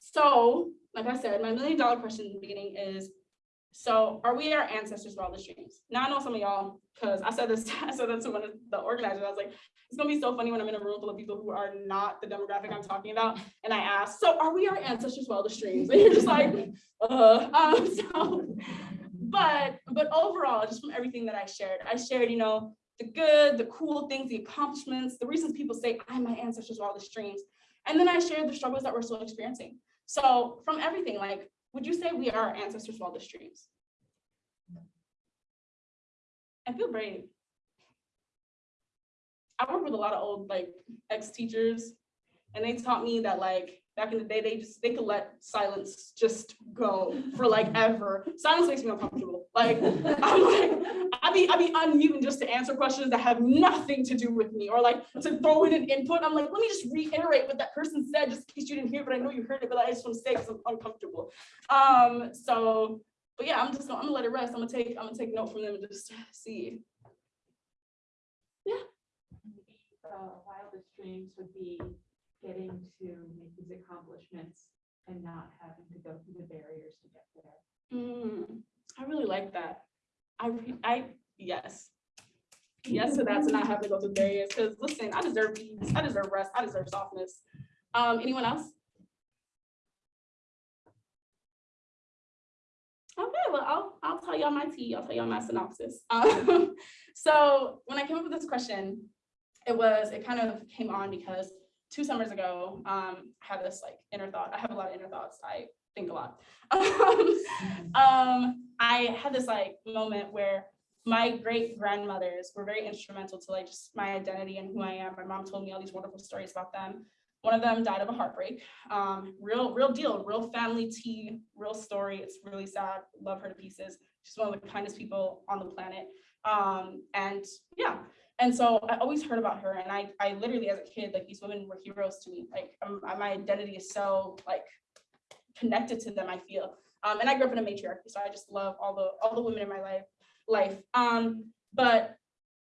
So, like I said, my million dollar question in the beginning is, so are we our ancestors for all the dreams? Now I know some of y'all, because I said this, I said that to one of the organizers. I was like, it's gonna be so funny when I'm in a room full of people who are not the demographic I'm talking about. And I asked, so are we our ancestors for all the streams? And you're just like, uh, um, so, but, but overall, just from everything that I shared, I shared, you know, the good, the cool things, the accomplishments, the reasons people say I'm my ancestors for all the streams. And then I shared the struggles that we're still experiencing. So from everything, like, would you say we are our ancestors the streams? I feel brave. I work with a lot of old like ex-teachers and they taught me that like back in the day, they just they could let silence just go for like ever. Silence makes me uncomfortable. Like I'm like, I be I be unmuting just to answer questions that have nothing to do with me or like to throw in an input. I'm like, let me just reiterate what that person said just in case you didn't hear, but I know you heard it, but I just want to say because I'm uncomfortable. Um, so but yeah, I'm just gonna, I'm gonna let it rest. I'm gonna take I'm gonna take note from them and just see. Yeah. the wildest dreams would be getting to make these accomplishments and not having to go through the barriers to get there. Mm, I really like that. I, I, yes. Yes to that, to not have to go through barriers, because listen, I deserve peace, I deserve rest, I deserve softness. Um, anyone else? Okay, well, I'll, I'll tell y'all my tea, I'll tell y'all my synopsis. Um, so when I came up with this question, it was, it kind of came on because two summers ago, um, I had this like inner thought. I have a lot of inner thoughts. I think a lot. Um, I had this like moment where my great grandmothers were very instrumental to like just my identity and who I am. My mom told me all these wonderful stories about them. One of them died of a heartbreak. Um, real, real deal, real family tea, real story. It's really sad. Love her to pieces. She's one of the kindest people on the planet. Um, and yeah, and so I always heard about her. And I, I literally, as a kid, like these women were heroes to me. Like um, my identity is so like connected to them. I feel. Um, and I grew up in a matriarchy, so I just love all the all the women in my life. Life. Um, but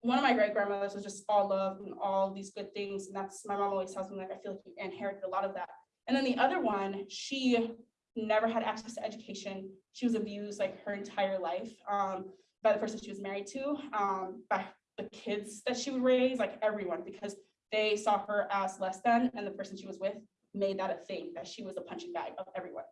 one of my great grandmothers was just all love and all these good things. And that's my mom always tells me like I feel like you inherited a lot of that. And then the other one, she never had access to education. She was abused like her entire life um, by the person she was married to, um, by the kids that she would raise, like everyone, because they saw her as less than, and the person she was with made that a thing that she was a punching bag of everyone.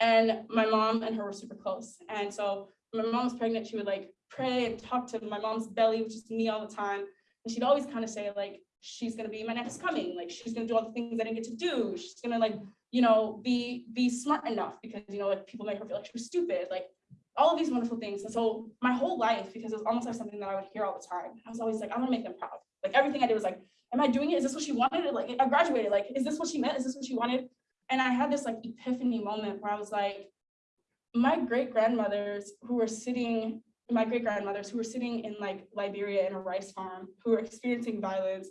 And my mom and her were super close. And so my mom was pregnant, she would like pray and talk to my mom's belly, which is me all the time. And she'd always kind of say like, she's gonna be my next coming. Like she's gonna do all the things I didn't get to do. She's gonna like, you know, be be smart enough because you know, like people make her feel like she was stupid. Like all of these wonderful things. And so my whole life, because it was almost like something that I would hear all the time, I was always like, I want to make them proud. Like everything I did was like, am I doing it? Is this what she wanted? Like I graduated. Like, is this what she meant? Is this what she wanted? And I had this like epiphany moment where I was like, my great grandmothers who were sitting, my great grandmothers who were sitting in like Liberia in a rice farm, who were experiencing violence,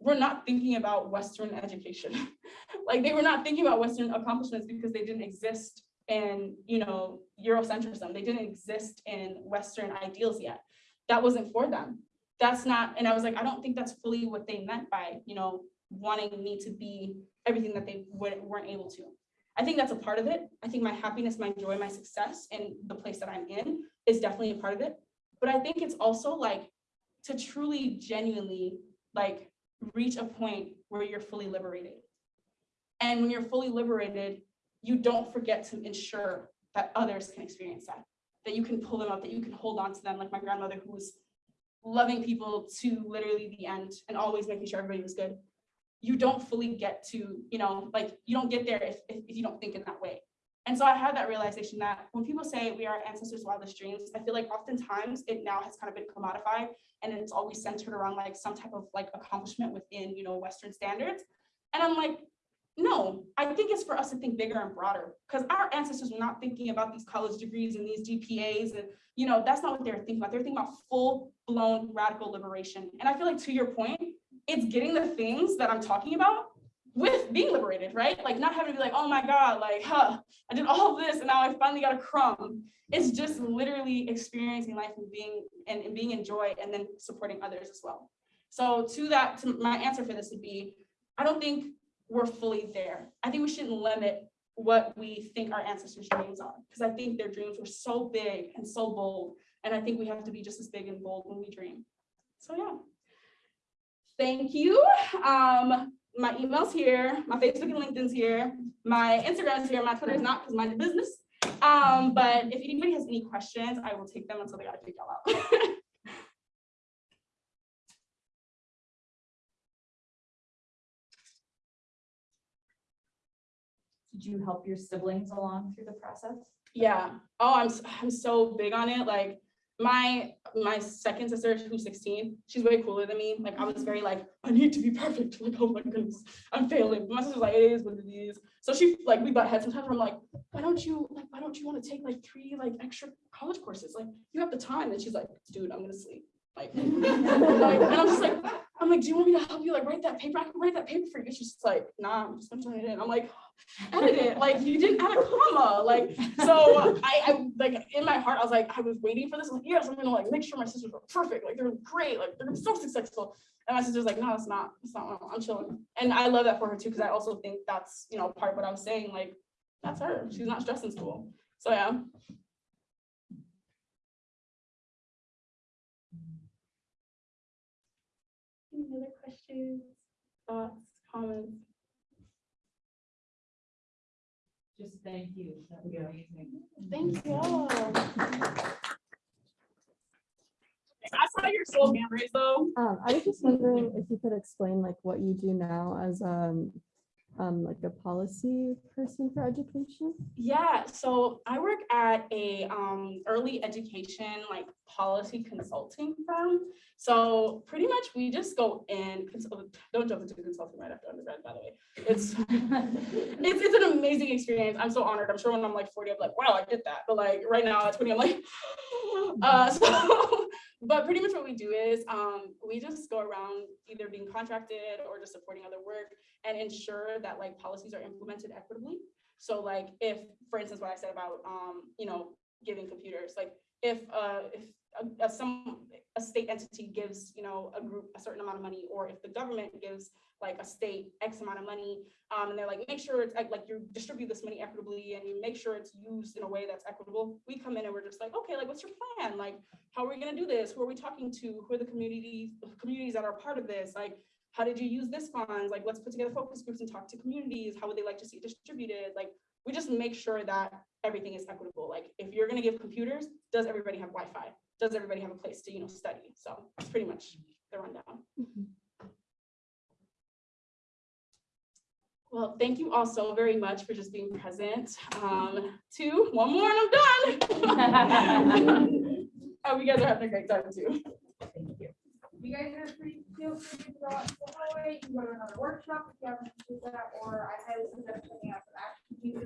were not thinking about Western education. like they were not thinking about Western accomplishments because they didn't exist in, you know, Eurocentrism. They didn't exist in Western ideals yet. That wasn't for them. That's not, and I was like, I don't think that's fully what they meant by, you know, wanting me to be everything that they weren't able to. I think that's a part of it. I think my happiness, my joy, my success in the place that I'm in is definitely a part of it. But I think it's also like to truly genuinely like reach a point where you're fully liberated. And when you're fully liberated, you don't forget to ensure that others can experience that, that you can pull them up, that you can hold on to them, like my grandmother who was loving people to literally the end and always making sure everybody was good you don't fully get to, you know, like you don't get there if, if, if you don't think in that way. And so I had that realization that when people say we are ancestors' wildest dreams, I feel like oftentimes it now has kind of been commodified and it's always centered around like some type of like accomplishment within, you know, Western standards. And I'm like, no, I think it's for us to think bigger and broader because our ancestors were not thinking about these college degrees and these GPAs and, you know, that's not what they're thinking about. They're thinking about full blown radical liberation. And I feel like to your point, it's getting the things that I'm talking about with being liberated, right? Like not having to be like, oh my God, like, huh, I did all this and now I finally got a crumb. It's just literally experiencing life and being and, and being in joy and then supporting others as well. So to that, to my answer for this would be, I don't think we're fully there. I think we shouldn't limit what we think our ancestors' dreams are, because I think their dreams were so big and so bold. And I think we have to be just as big and bold when we dream. So yeah. Thank you. Um, my email's here, my Facebook and LinkedIn's here, my Instagram's here, my Twitter is not because mind business. Um, but if anybody has any questions, I will take them until they gotta y'all out. Did you help your siblings along through the process? Yeah. Oh, I'm I'm so big on it. Like my my second sister, who's 16, she's way cooler than me. Like I was very like, I need to be perfect. Like, oh my goodness, I'm failing. But my sister's like, it is what it is. So she like we butt heads sometimes. I'm like, why don't you like why don't you want to take like three like extra college courses? Like you have the time. And she's like, dude, I'm gonna sleep. Like, like, and I'm just like, I'm like, do you want me to help you like write that paper? I can write that paper for you. She's just like, nah, I'm just gonna turn it in. I'm like, edit it. Like you didn't add a comma. Like so I, I like in my heart I was like I was waiting for this. I'm like yes, I'm gonna like make sure my sisters are perfect. Like they're great. Like they're so successful. And my sister's like, no, it's not. It's not. I'm chilling. And I love that for her too because I also think that's you know part of what I was saying. Like that's her. She's not stressed in school. So yeah. Any other questions, thoughts, comments? Just thank you. That was amazing. Thank you all. I saw your soul hand raised though. Um, I was just wondering if you could explain like what you do now as um um, like a policy person for education? Yeah, so I work at a um early education like policy consulting firm. So pretty much we just go in, consult- don't jump into consulting right after undergrad, by the way. It's it's it's an amazing experience. I'm so honored. I'm sure when I'm like 40, I'm like, wow, I did that. But like right now at 20, I'm like, uh so but pretty much what we do is um we just go around either being contracted or just supporting other work and ensure that like policies are implemented equitably. So like if, for instance, what I said about, um, you know, giving computers, like if, uh, if a, a some, a state entity gives, you know, a group a certain amount of money, or if the government gives like a state X amount of money, um, and they're like, make sure it's like, you distribute this money equitably and you make sure it's used in a way that's equitable. We come in and we're just like, okay, like, what's your plan? Like, how are we gonna do this? Who are we talking to? Who are the communities, communities that are part of this? Like, how did you use this funds? Like, let's put together focus groups and talk to communities. How would they like to see it distributed? Like, we just make sure that everything is equitable. Like, if you're gonna give computers, does everybody have Wi-Fi? Does everybody have a place to, you know, study? So it's pretty much the rundown. Well, thank you all so very much for just being present. Um, two, one more and I'm done. Oh, you guys are having a great time too. Thank you You guys are free, feel free to go out to the hallway, you can go to another workshop if you haven't do that, or I highly suggest checking out